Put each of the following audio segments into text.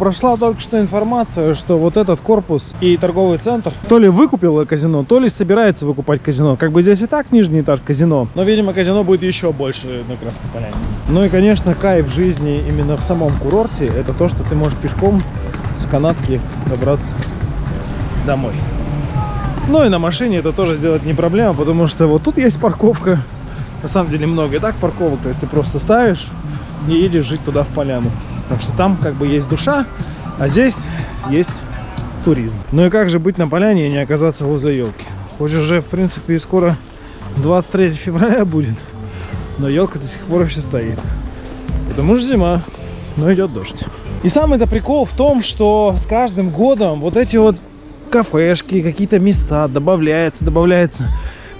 прошла только что информация, что вот этот корпус и торговый центр то ли выкупил казино, то ли собирается выкупать казино. Как бы здесь и так нижний этаж казино, но, видимо, казино будет еще больше на Красной Поляне. Ну и, конечно, кайф жизни именно в самом курорте, это то, что ты можешь пешком с канатки добраться домой. Ну и на машине это тоже сделать не проблема, потому что вот тут есть парковка. На самом деле много и так парковок, то есть ты просто ставишь и едешь жить туда в поляну. Так что там как бы есть душа, а здесь есть туризм. Ну и как же быть на поляне и не оказаться возле елки? Хоть уже, в принципе, и скоро 23 февраля будет, но елка до сих пор еще стоит. Потому что зима, но идет дождь. И самый-то прикол в том, что с каждым годом вот эти вот кафешки, какие-то места добавляется, добавляется.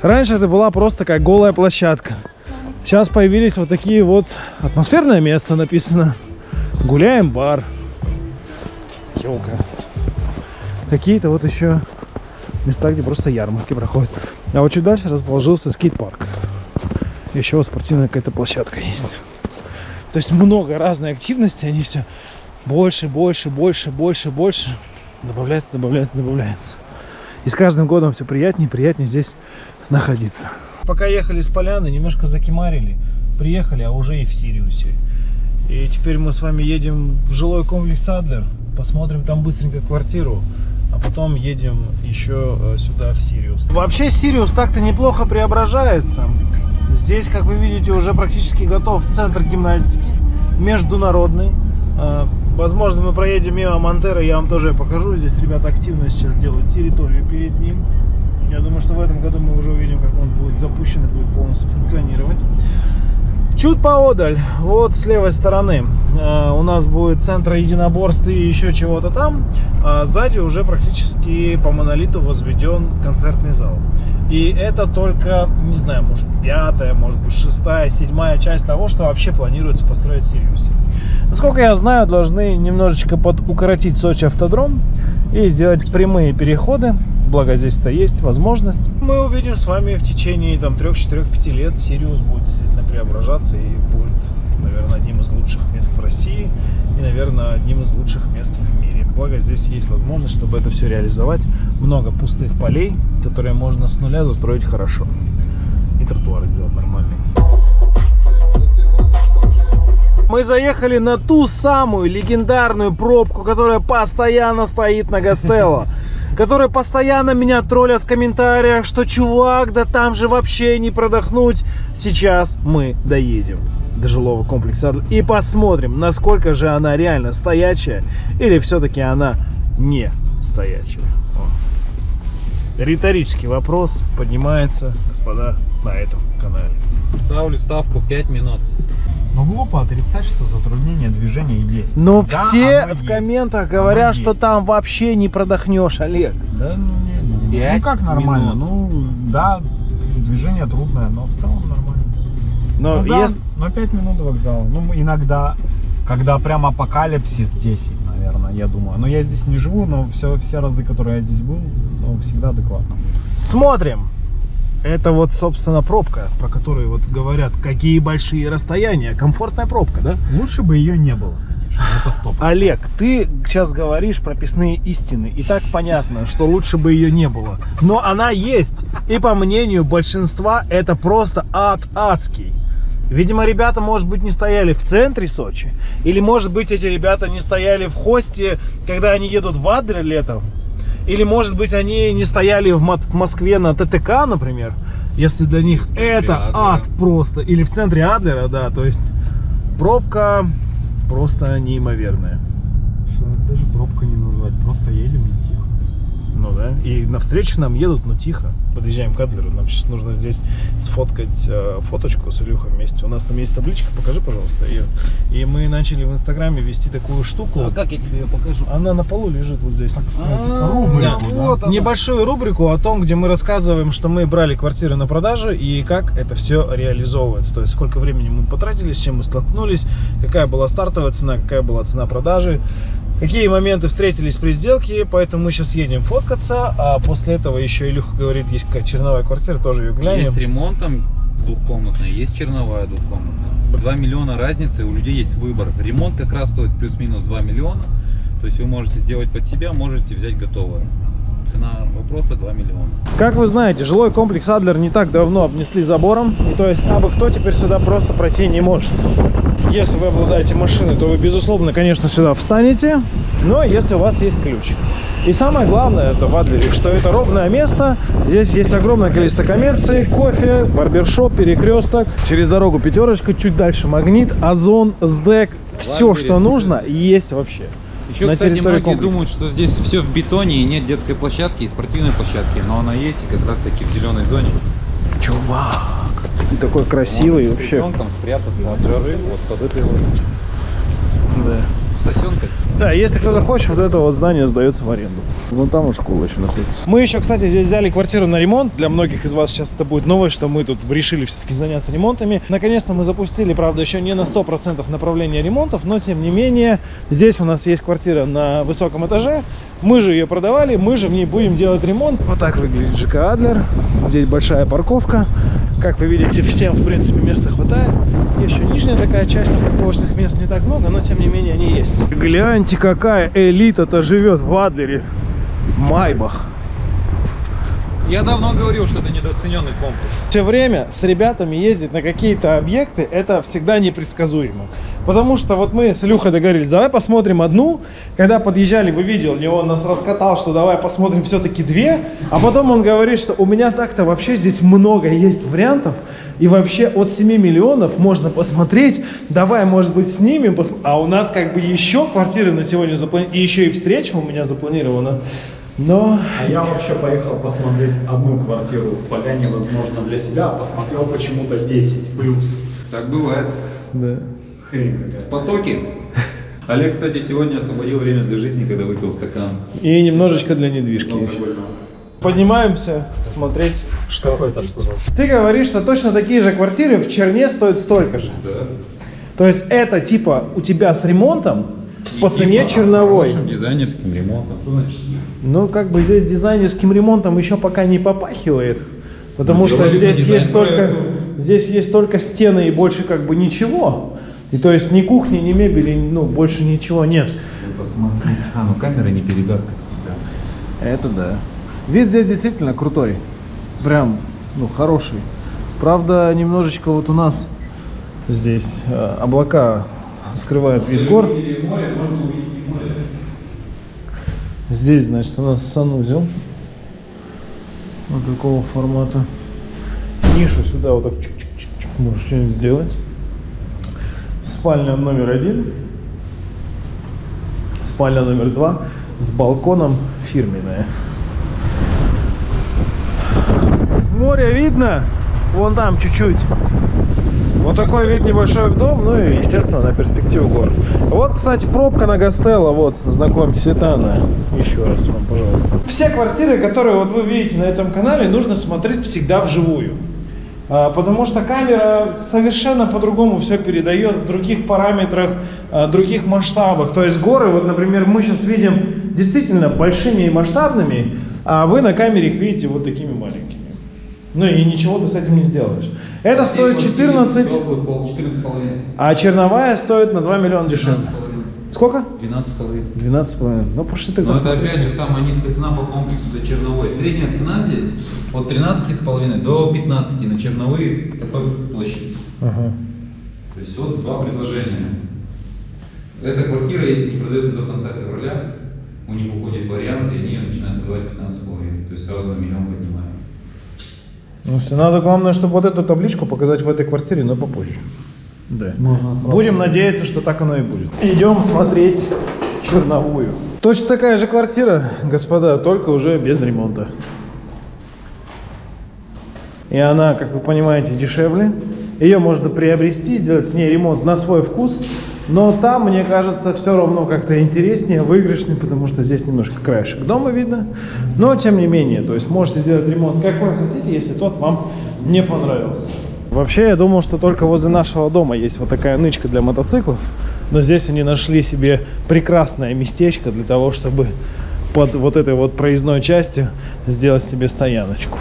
Раньше это была просто как голая площадка. Сейчас появились вот такие вот атмосферное место написано. Гуляем бар. Елка. Какие-то вот еще места, где просто ярмарки проходят. А вот чуть дальше расположился скейт-парк. Еще спортивная какая-то площадка есть. То есть много разной активности, они все больше, больше, больше, больше, больше добавляется, добавляется, добавляется. И с каждым годом все приятнее приятнее здесь находиться. Пока ехали с поляны, немножко закемарили. Приехали, а уже и в Сириусе. И теперь мы с вами едем в жилой комплекс Адлер. Посмотрим там быстренько квартиру. А потом едем еще э, сюда, в Сириус. Вообще Сириус так-то неплохо преображается. Здесь, как вы видите, уже практически готов центр гимнастики. Международный. Э, возможно, мы проедем мимо Мантера, я вам тоже покажу. Здесь ребята активно сейчас делают территорию перед ним. Я думаю, что в этом году мы уже увидим, как он будет запущен и будет полностью функционировать. Чуть поодаль, вот с левой стороны, э, у нас будет центр единоборств и еще чего-то там. А сзади уже практически по монолиту возведен концертный зал. И это только, не знаю, может пятая, может быть шестая, седьмая часть того, что вообще планируется построить в Сириусе. Насколько я знаю, должны немножечко подукоротить Сочи автодром и сделать прямые переходы благо здесь-то есть возможность. Мы увидим с вами в течение там 3-4-5 лет Сириус будет действительно преображаться и будет, наверное, одним из лучших мест в России и, наверное, одним из лучших мест в мире. Благо здесь есть возможность, чтобы это все реализовать. Много пустых полей, которые можно с нуля застроить хорошо. И тротуары сделать нормальные. Мы заехали на ту самую легендарную пробку, которая постоянно стоит на Гастелло которые постоянно меня троллят в комментариях, что чувак, да там же вообще не продохнуть. Сейчас мы доедем до жилого комплекса и посмотрим, насколько же она реально стоячая или все-таки она не стоячая. О. Риторический вопрос поднимается, господа, на этом канале. Ставлю ставку 5 минут. Ну глупо отрицать, что затруднение движения есть. Но да, все в есть. комментах говорят, оно что есть. там вообще не продохнешь, Олег. Да, ну, не, ну, ну как нормально? Минут. Ну да, движение трудное, но в целом нормально. Но, ну, да, если... но 5 минут до вокзала. Ну иногда, когда прям апокалипсис 10, наверное, я думаю. Но я здесь не живу, но все, все разы, которые я здесь был, ну, всегда адекватно. Смотрим. Это вот, собственно, пробка, про которую вот говорят, какие большие расстояния. Комфортная пробка, да? Лучше бы ее не было. Это стоп. Олег, ты сейчас говоришь прописные истины, и так понятно, что лучше бы ее не было. Но она есть, и по мнению большинства это просто ад адский. Видимо, ребята, может быть, не стояли в центре Сочи, или, может быть, эти ребята не стояли в хосте, когда они едут в Адлер летом, или, может быть, они не стояли в Москве на ТТК, например, если для них это Адлера. ад просто. Или в центре Адлера, да, то есть пробка просто неимоверная. Даже пробка не назвать, просто едем. Ну да, и навстречу нам едут, но тихо подъезжаем к Адлеру. Нам сейчас нужно здесь сфоткать э, фоточку с Илюхой вместе. У нас там есть табличка, покажи, пожалуйста, ее. И мы начали в Инстаграме вести такую штуку. А как я тебе ее покажу? Она на полу лежит вот здесь. Так сказать, рубрику, да. вот Небольшую рубрику о том, где мы рассказываем, что мы брали квартиры на продажу и как это все реализовывается. То есть, сколько времени мы потратили, с чем мы столкнулись, какая была стартовая цена, какая была цена продажи какие моменты встретились при сделке, поэтому мы сейчас едем фоткаться, а после этого еще Илюха говорит, есть черновая квартира, тоже ее глянем. Есть ремонтом двухкомнатная, есть черновая двухкомнатная. 2 миллиона разницы, у людей есть выбор. Ремонт как раз стоит плюс-минус 2 миллиона, То есть вы можете сделать под себя, можете взять готовое. Цена вопроса 2 миллиона. Как вы знаете, жилой комплекс Адлер не так давно обнесли забором. И то есть абы кто теперь сюда просто пройти не может. Если вы обладаете машиной, то вы, безусловно, конечно, сюда встанете. Но если у вас есть ключ. И самое главное это в Адлере, что это ровное место. Здесь есть огромное количество коммерции, кофе, барбершоп, перекресток. Через дорогу пятерочка, чуть дальше магнит, озон, сдек. Все, что нужно, есть вообще. Еще, На кстати, территории многие комплекса. думают, что здесь все в бетоне и нет детской площадки и спортивной площадки. Но она есть и как раз таки в зеленой зоне. Чувак, ты такой красивый Можно с вообще. ребенком спрятаться от жары вот под этой вот Да. Сосенкой. Да, если кто-то хочет, вот это вот здание сдается в аренду. Вон там вот школа еще находится. Мы еще, кстати, здесь взяли квартиру на ремонт. Для многих из вас сейчас это будет новость, что мы тут решили все-таки заняться ремонтами. Наконец-то мы запустили, правда, еще не на 100% направление ремонтов, но тем не менее, здесь у нас есть квартира на высоком этаже. Мы же ее продавали, мы же в ней будем делать ремонт. Вот так выглядит ЖК Адлер. Здесь большая парковка. Как вы видите, всем, в принципе, места хватает. Еще нижняя такая часть, парковочных мест не так много, но тем не менее они есть. Гляньте, какая элита-то живет в Адлере. Майбах. Я давно говорил, что это недооцененный комплекс. Все время с ребятами ездить на какие-то объекты, это всегда непредсказуемо. Потому что вот мы с Илюхой договорились, давай посмотрим одну. Когда подъезжали, вы видели, он нас раскатал, что давай посмотрим все-таки две. А потом он говорит, что у меня так-то вообще здесь много есть вариантов. И вообще от 7 миллионов можно посмотреть. Давай, может быть, снимем. А у нас как бы еще квартиры на сегодня запланированы. И еще и встреча у меня запланирована. Но А я вообще поехал посмотреть одну квартиру в Поляне, возможно, для себя, а посмотрел почему-то 10 плюс. Так бывает. да. Хрень какая. Потоки. Олег, кстати, сегодня освободил время для жизни, когда выпил стакан. И немножечко для недвижки. Поднимаемся смотреть, что. Какой там? Ты говоришь, что точно такие же квартиры в Черне стоят столько же. Да. То есть это типа у тебя с ремонтом по цене с черновой. дизайнерским ремонтом. Что значит? Ну, как бы здесь дизайнерским ремонтом еще пока не попахивает. Потому Ну, что здесь есть только здесь есть только стены и больше как бы ничего. И то есть ни кухни, ни мебели, ну, больше ничего нет. Посмотри. А, ну камера не передаст, как всегда. Это да. Вид здесь действительно крутой. Прям, ну, хороший. Правда, немножечко вот у нас здесь э, облака скрывают вид гор. Здесь, значит, у нас санузел. Вот такого формата. Ниша сюда вот так чик-чик-чик-чик. можешь что-нибудь сделать. Спальня номер один. Спальня номер два с балконом фирменная. Море видно? Вон там чуть-чуть. Вот такой вид небольшой в дом, ну и, естественно, на перспективу гор. Вот, кстати, пробка на Гастелло, вот, знакомьтесь, это она. Еще раз вам, пожалуйста. Все квартиры, которые вот вы видите на этом канале, нужно смотреть всегда вживую. А, Потому что камера совершенно по-другому все передает в других параметрах, а, других масштабах. То есть горы, вот, например, мы сейчас видим действительно большими и масштабными, а вы на камере их видите вот такими маленькими. Ну и ничего ты с этим не сделаешь. Это стоит 14, 14,5. а черновая стоит на 2 миллиона дешевле. Сколько? 12,5. 12,5. Ну, пошли ты Но это опять же самая низкая цена по комплексу для черновой. Средняя цена здесь от 13,5 до 15 на черновые такой площади. Ага. То есть вот два предложения. Эта квартира, если не продается до конца февраля, у них уходит вариант, и они начинают продавать 15,5. То есть сразу на миллион поднимаем. Ну, все, надо, главное, чтобы вот эту табличку показать в этой квартире, но попозже. Да. Будем надеяться, что так оно и будет. Идем смотреть черновую. Точно такая же квартира, господа, только уже без ремонта. И она, как вы понимаете, дешевле. Ее можно приобрести, сделать в ней ремонт на свой вкус. Но там, мне кажется, все равно как-то интереснее, выигрышнее, потому что здесь немножко краешек дома видно. Но, тем не менее, то есть можете сделать ремонт какой хотите, если тот вам не понравился. Вообще, я думал, что только возле нашего дома есть вот такая нычка для мотоциклов. Но здесь они нашли себе прекрасное местечко для того, чтобы под вот этой вот проездной частью сделать себе стояночку.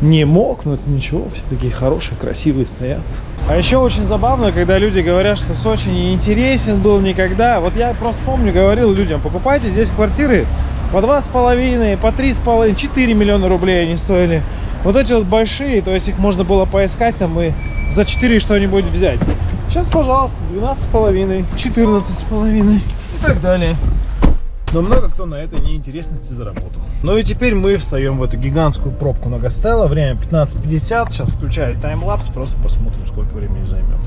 Не мокнут, ничего, все такие хорошие, красивые стоят. А еще очень забавно, когда люди говорят, что Сочи не интересен был никогда. Вот я просто помню, говорил людям, покупайте здесь квартиры по два с половиной, по три с половиной, 4 миллиона рублей они стоили. Вот эти вот большие, то есть их можно было поискать там и за 4 что-нибудь взять. Сейчас, пожалуйста, 12 с половиной, 14 с половиной и так далее. Но много кто на этой неинтересности заработал. Ну и теперь мы встаем в эту гигантскую пробку на Гастелло. Время 15.50. Сейчас включаю таймлапс, просто посмотрим, сколько времени займет.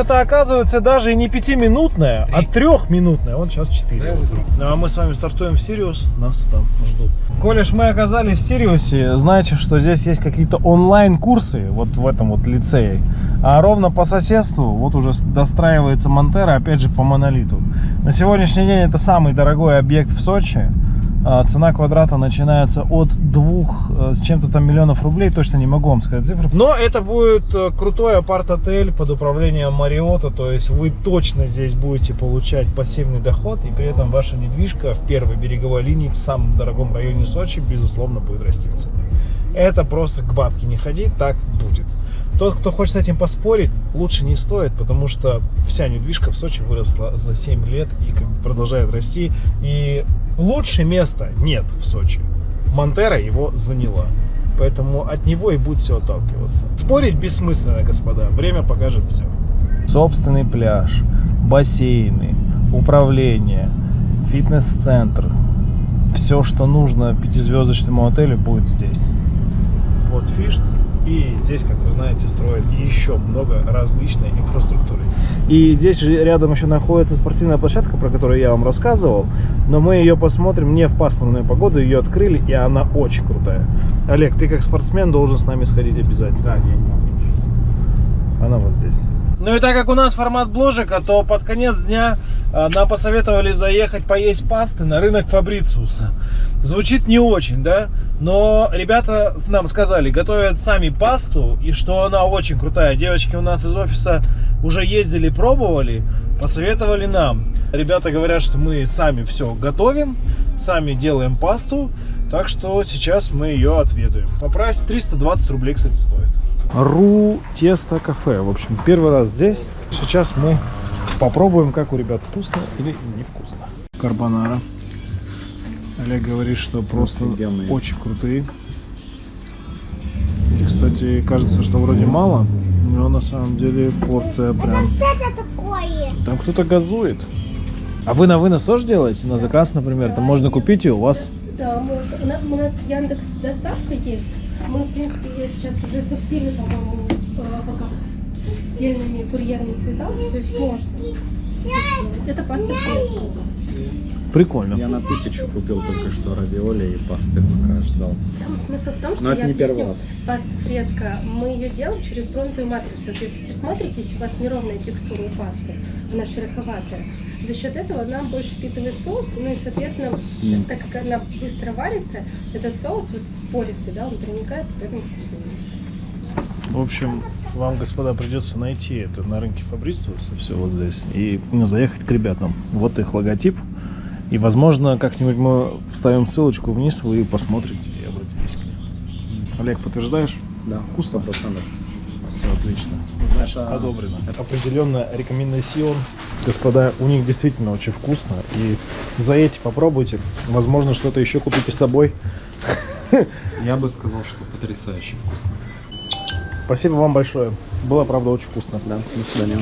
Пробка-то оказывается даже и не пятиминутная, а трехминутная. Вот сейчас 4. Ну, а мы с вами стартуем в Сириус, нас там ждут. Колеш мы оказались в Сириусе, знаете, что здесь есть какие-то онлайн-курсы вот в этом вот лицее. А ровно по соседству вот уже достраивается Монтера, опять же по монолиту. На сегодняшний день это самый дорогой объект в Сочи. А, цена квадрата начинается от двух э, с чем-то там миллионов рублей, точно не могу вам сказать цифры. Но это будет э, крутой апарт-отель под управлением Мариота, то есть вы точно здесь будете получать пассивный доход, и при этом ваша недвижка в первой береговой линии в самом дорогом районе Сочи, безусловно, будет расти в цене. Это просто к бабке не ходить, так будет. Тот, кто хочет с этим поспорить, лучше не стоит, потому что вся недвижка в Сочи выросла за 7 лет и как бы продолжает расти. И лучше места нет в Сочи. Монтера его заняла. Поэтому от него и будет все отталкиваться. Спорить бессмысленно, господа. Время покажет все. Собственный пляж, бассейны, управление, фитнес-центр. Все, что нужно пятизвездочному отелю, будет здесь. Вот фишт. И здесь, как вы знаете, строят еще много различной инфраструктуры. И здесь же рядом еще находится спортивная площадка, про которую я вам рассказывал. Но мы ее посмотрим не в пасмурную погоду, ее открыли, и она очень крутая. Олег, ты как спортсмен должен с нами сходить обязательно. Да, я не могу. Она вот здесь. Ну и так как у нас формат бложика, то под конец дня а, нам посоветовали заехать поесть пасты на рынок Фабрициуса. Звучит не очень, да? Но ребята нам сказали, готовят сами пасту, и что она очень крутая. Девочки у нас из офиса уже ездили, пробовали, посоветовали нам. Ребята говорят, что мы сами все готовим, сами делаем пасту, так что сейчас мы ее отведаем. По прайсу 320 рублей, кстати, стоит. Ру Тесто Кафе. В общем, первый раз здесь. Сейчас мы попробуем, как у ребят вкусно или невкусно. Карбонара. Олег говорит, что просто Офигенные. очень крутые. И, кстати, кажется, что вроде мало, но на самом деле порция прям... Это такое? Там кто-то газует. А вы на вынос тоже делаете? На заказ, например? Там можно купить и у вас? Да, можно. У нас, у нас Яндекс доставка есть. Мы, в принципе, я сейчас уже со всеми, по-моему, э, пока сдельными курьерами связалась, то есть можно. Это паста. Прикольно. Я на тысячу купил только что равиоли и пасты пока ждал. Там смысл в том, что Но это я не объясню. первый раз. Паста фреска, мы ее делаем через бронзовую матрицу. Вот если присмотритесь, у вас неровная текстура у пасты, она шероховатая. За счет этого она больше впитывает соус, ну и, соответственно, Мгм. так как она быстро варится, этот соус вот пористый, да, он проникает, поэтому вкуснее. В общем, вам, господа, придется найти это на рынке Фабрициуса, все вот здесь, и заехать к ребятам. Вот их логотип. И, возможно, как-нибудь мы вставим ссылочку вниз, вы посмотрите и обратитесь к ним. Олег, подтверждаешь? Да, вкусно процентов. Отлично. Значит, Это- одобрено. Определенно рекомендацион. Господа, у них действительно очень вкусно. И заедьте, попробуйте. Возможно, что-то еще купите с собой. Я бы сказал, что потрясающе вкусно. Спасибо вам большое. Было, правда, очень вкусно. Да, до свидания.